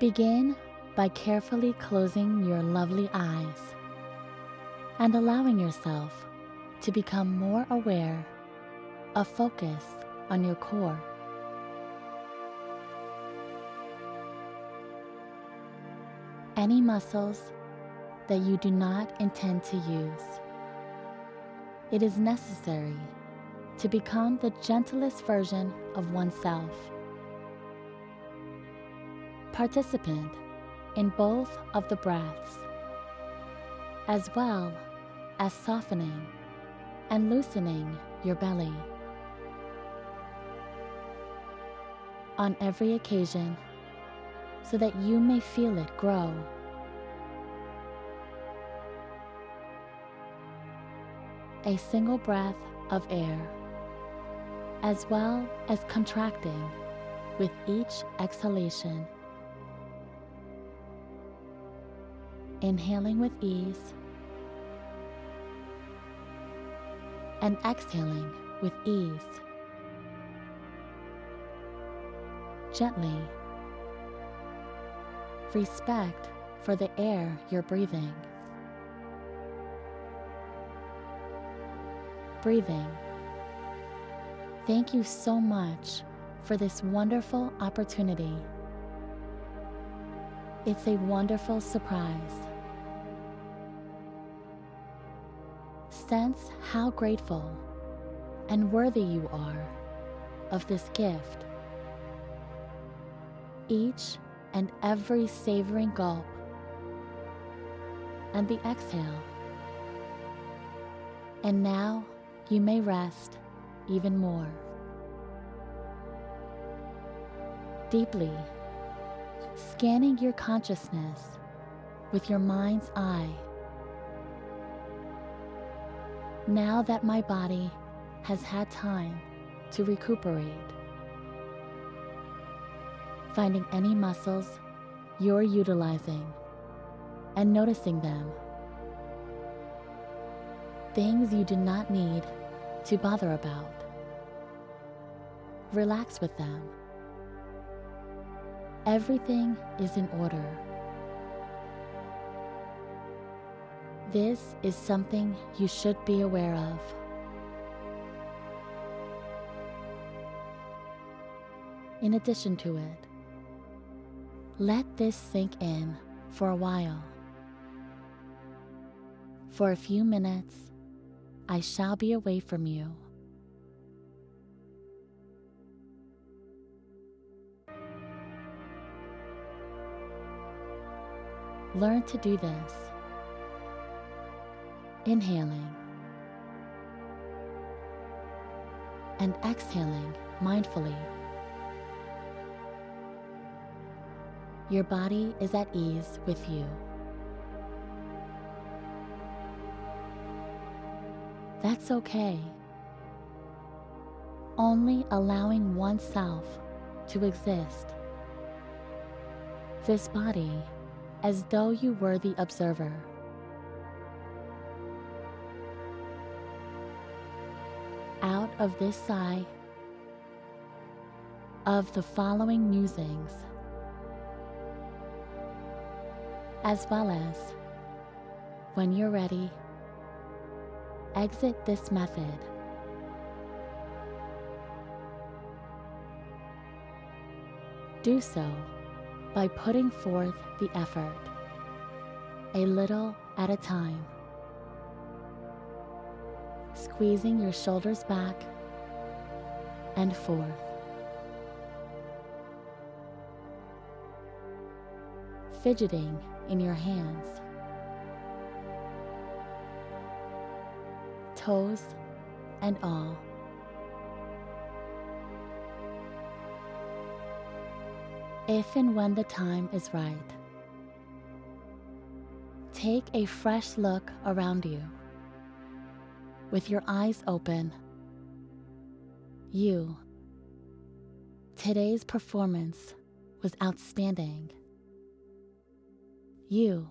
Begin by carefully closing your lovely eyes and allowing yourself to become more aware of focus on your core. Any muscles that you do not intend to use. It is necessary to become the gentlest version of oneself. Participant in both of the breaths, as well as softening and loosening your belly. On every occasion, so that you may feel it grow. A single breath of air, as well as contracting with each exhalation. Inhaling with ease and exhaling with ease. Gently respect for the air you're breathing. Breathing. Thank you so much for this wonderful opportunity. It's a wonderful surprise. Sense how grateful and worthy you are of this gift. Each and every savoring gulp, and the exhale. And now you may rest even more. Deeply, scanning your consciousness with your mind's eye. Now that my body has had time to recuperate, finding any muscles you're utilizing and noticing them. Things you do not need to bother about. Relax with them. Everything is in order. This is something you should be aware of. In addition to it, let this sink in for a while. For a few minutes, I shall be away from you. Learn to do this. Inhaling and exhaling mindfully. Your body is at ease with you. That's okay. Only allowing oneself to exist. This body as though you were the observer. Out of this sigh of the following musings as well as, when you're ready, exit this method. Do so by putting forth the effort, a little at a time. Squeezing your shoulders back and forth. Fidgeting in your hands. Toes and all. If and when the time is right, take a fresh look around you. With your eyes open, you. Today's performance was outstanding. You